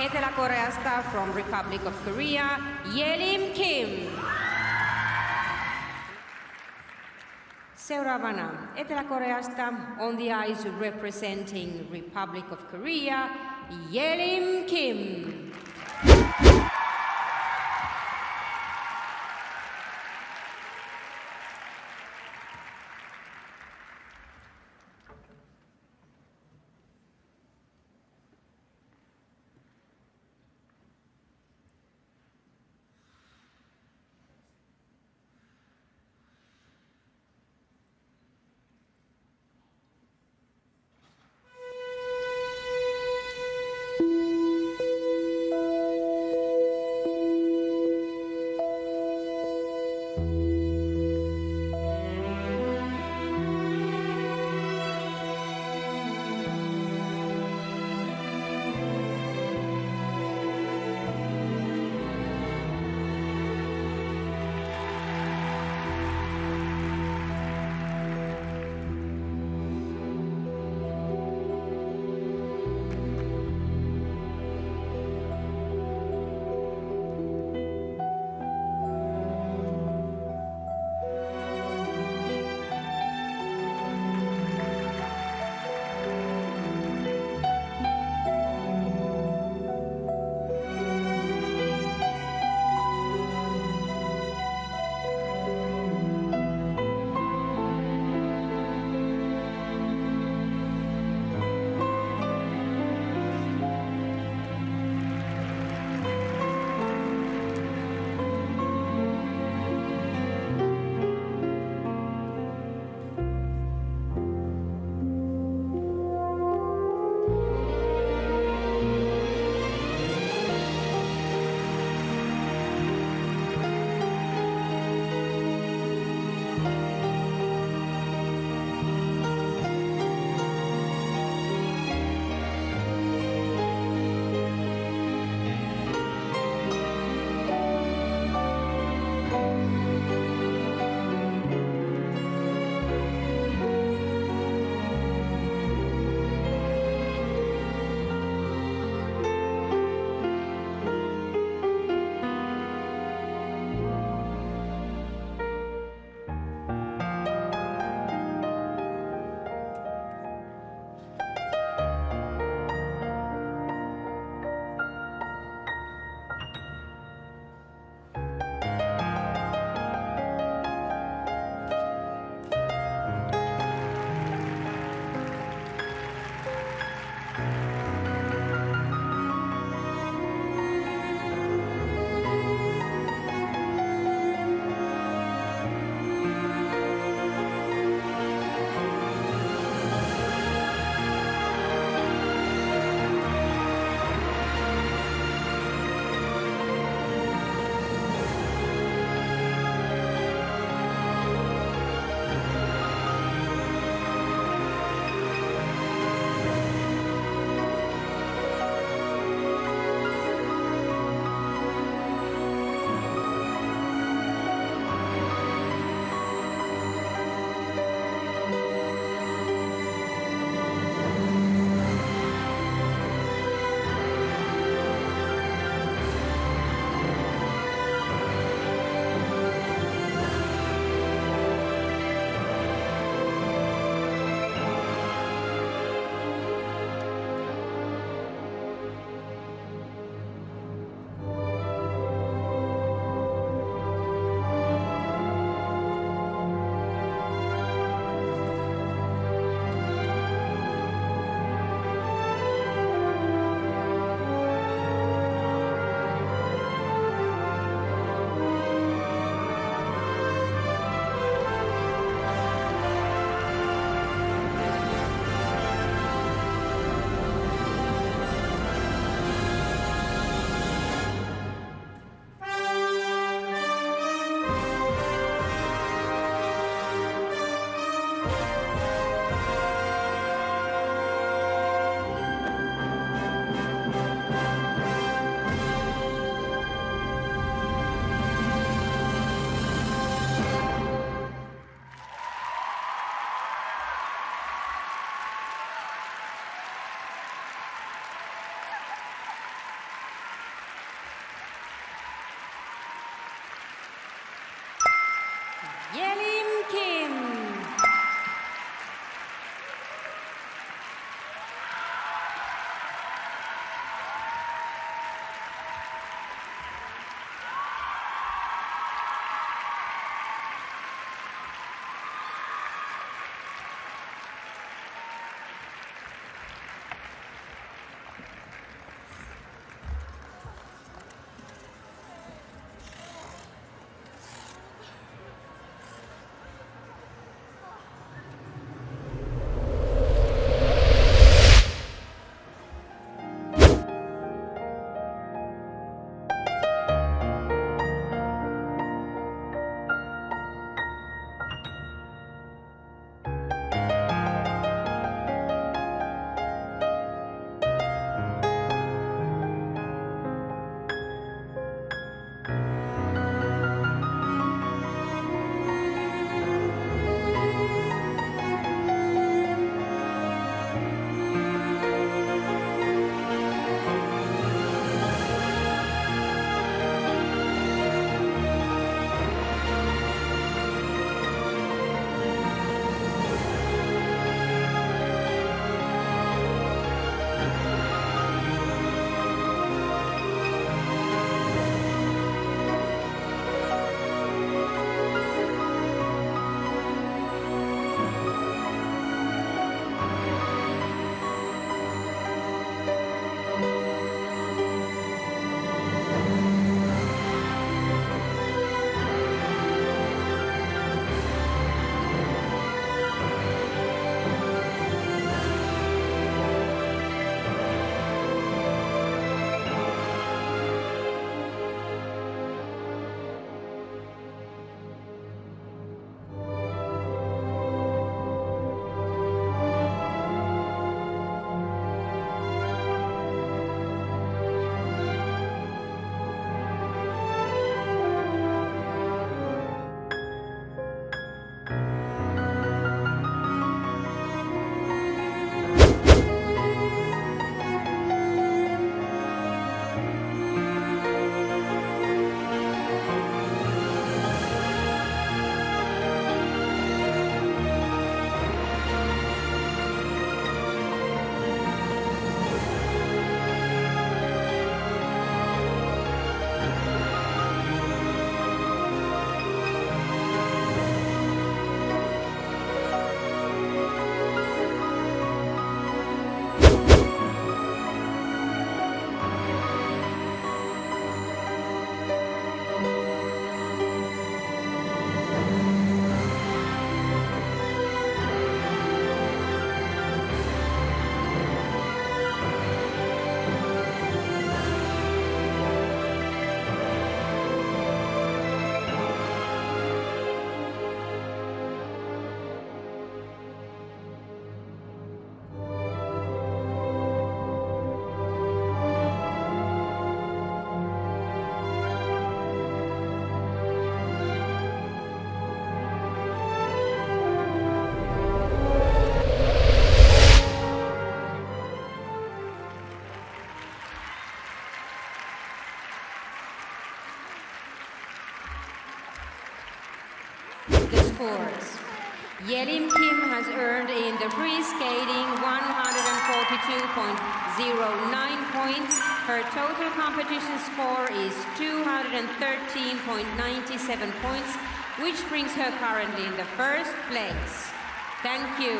Etelä-Koreasta from Republic of Korea, Yelim Kim. Seuraavana Etelä-Koreasta on the ice representing Republic of Korea, Yelim Kim. Scores. Yelim Kim has earned in the free skating 142.09 points. Her total competition score is 213.97 points, which brings her currently in the first place. Thank you.